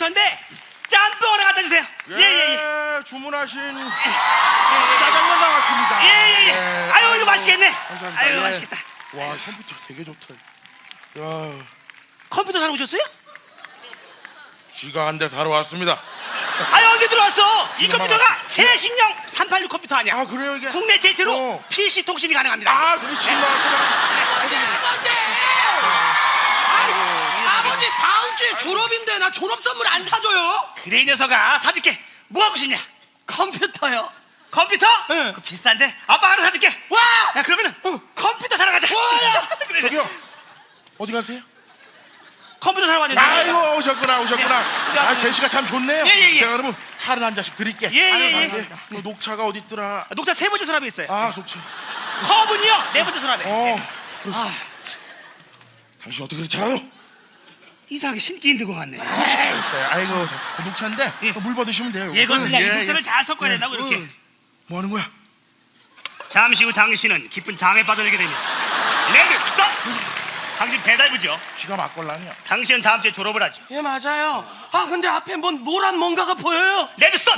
컴퓨터인데 짬뽕 하나 갖다 주세요. 예예예. 예, 주문하신 짜장면 나왔습니다. 예예예. 예, 아유 이거 맛있겠네. 감사합니다. 아유 예. 맛있겠다. 와 컴퓨터 되게 좋다. 야, 컴퓨터 사러 오셨어요? 지가 한 대 사러 왔습니다. 아유 언제 들어왔어? 이 컴퓨터가. 최신형 386 컴퓨터 아니야? 아 그래요 이게? 국내 제트로 어. PC 통신이 가능합니다. 아 그렇지 뭐 아버지! 아, 아버지 다음 주에 졸업인데 나 졸업 선물 안 사줘요? 그래 이 녀석아 사줄게. 뭐 하고 싶냐? 컴퓨터요. 컴퓨터? 네. 그 비싼데 아빠 하나 사줄게. 와! 야 그러면은 컴퓨터 사러 가자. 와야! 그래, 저기요 어디 가세요? 컴퓨터 사러 가자. 아이고 오셨구나 오셨구나. 예. 아 대시가 참 좋네요. 예, 예, 예. 제가 그러면 차를 한 잔씩 드릴게. 예, 예, 아유, 예. 그 녹차가 어디 있더라? 아, 녹차 세 번째 서랍에 있어요. 아 녹차. 컵은요 네 번째 서랍에. 어. 당신 어떻게 그렇게 잘 알아? 이상하게 신기 힘든 것 같네. 있어요. 아이고 자, 녹차인데 물 받으시면 돼요. 예, 그렇습니다. 예, 이 예. 녹차를 잘 섞어야 된다고 이렇게. 응. 뭐 하는 거야? 잠시 후 당신은 깊은 잠에 빠져들게 됩니다. 레드 썬! 당신 배달부죠. 쥐가 막걸라냐? 당신은 다음 주에 졸업을 하죠. 예 맞아요. 아 근데 앞에 뭔 노란 뭔가가 보여요. 레드 썬!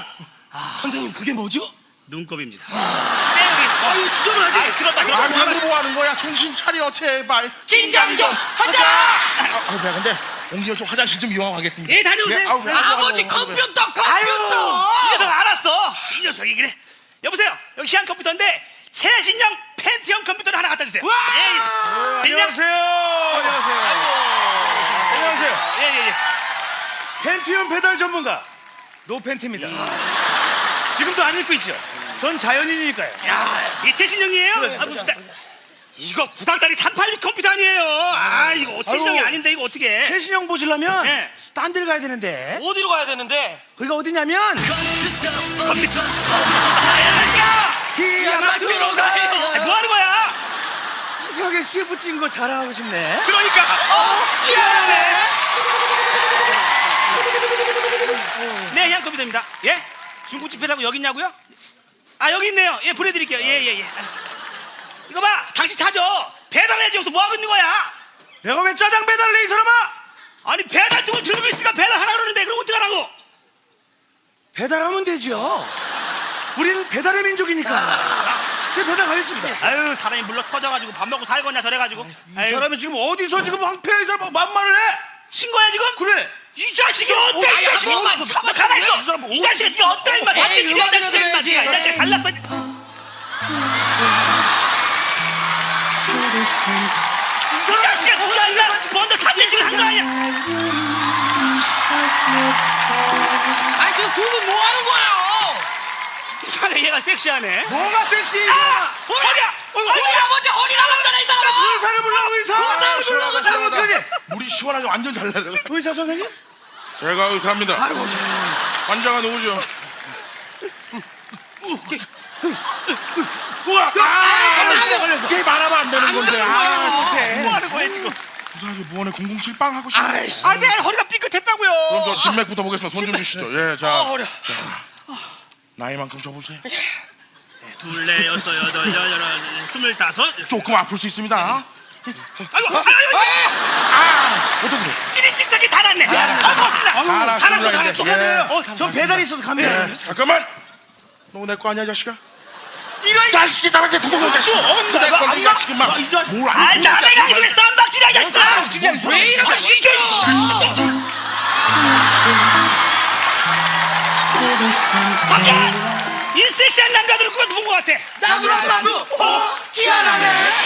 선생님 그게 뭐죠? 눈곱입니다. 네, 여기. 아 이거 주저를 하지. 아, 들었다, 아, 들었다. 사람들 뭐 하는 거야? 정신 차려 제발. 긴장 좀 하자. 아, 아, 배야 근데 옹기가 좀 화장실 좀 이용하겠습니다. 예, 다녀오세요. 아우, 배, 아버지 아우, 컴퓨터 아유, 컴퓨터. 이 녀석 알았어. 이 녀석이 그래. 여보세요. 여기 시한 컴퓨터인데 최신형 펜티엄 컴퓨터를 하나 갖다 주세요. 와! 예, 예. 됐냐? 안녕하세요. 예, 예, 예. 팬티움 배달 전문가 노팬티입니다. 지금도 안 입고 있죠? 전 자연인이니까요. 야, 이 최신형이에요? 아, 봅시다. 이거 구닥다리 386 컴퓨터 아니에요. 아, 이거 최신형이 아이고. 아닌데 이거 어떻게? 최신형 보시려면 네. 딴 데를 가야 되는데 어디로 가야 되는데? 거기가 어디냐면 컴퓨터. 기아마 들어가요. 아니, 뭐 하는 거야? 이상하게 CF 찍은 거 자랑하고 싶네. 그러니까. 어, 희한하네. 네, 향 컴퓨터입니다. 예? 중국집 회사고 여기 있냐고요? 아, 여기 있네요. 예, 보내드릴게요. 예, 예, 예. 이거 봐, 당신 찾아. 배달해야지 여기서 뭐 하고 있는 거야? 내가 왜 짜장 배달을 해 이 사람아? 아니 배달 두고 들고 있으니까 배달하라 그러는데 그럼 어떡하라고? 배달하면 되죠. 우리는 배달의 민족이니까. 제 배달 가겠습니다. 아유 사람이 물러 터져가지고 밥 먹고 살거냐 저래가지고 이 아유, 사람이 지금 어디서 지금 황폐 이 사람 만말을 해? 신고야 지금? 그래. 이 자식이 어때 아이, 이 자식이 한 번만 참아, 가만히 있어 이 자식이 네 어떤 사태 지이 음악이나 자식이 들어야지. 이 자식이 잘났어 이 자식이 누가 먼저 지을 한거 아니야 아 지금 두분 뭐 하는 거예요? 이상하게 얘가 섹시하네 뭐가 섹시? 아! 어디야? 우리 아버지 허리 나갔잖아 이 사람아. 의사를 불러 의사. 의사를 불러, 시원하다, 의사를 시원하다. 어떡하니? 물이 시원하게 완전 잘 나요. 의사 선생님? 제가 의사입니다. 아이고 환자가 누구죠? 우와! 아, 걸렸어, 걸렸어. 이게 말하면 안 되는 건데. 아, 착해. 뭐 하는 거야 지금 이상하게 무언에 007 빵 하고 싶네. 아 내가 허리가 삐끗했다고요 그럼 저 진맥부터 보겠습니다. 손 좀 주시죠. 예, 아자 허리 나이만큼 줘보세요. 둘레 여섯 여덟 여덟 스물다섯 조금 아플 수 있습니다. 아이고 아이고 아이고 아, 어떠세요? 찌릿 찍찍이 다 났네 아 고맙습니다 다 났어 이제. 예. 어, 저 배달이 있어서 갑니다. 예, 잠깐만. 너 내 거 아니야, 자식아? 자식이 잡았지, 도둑놈 자식. 어, 내 나- 건데, 이 나- 자식은 막. 이 자식. 뭘 아, 안 남의 가게 왜 쌈박질이야, 이 자식아! 왜 이렇게 시켜? 밖에! 이 섹시한 남자들을 꾸며서 본것 같아! 나도 나도 어 희한하네.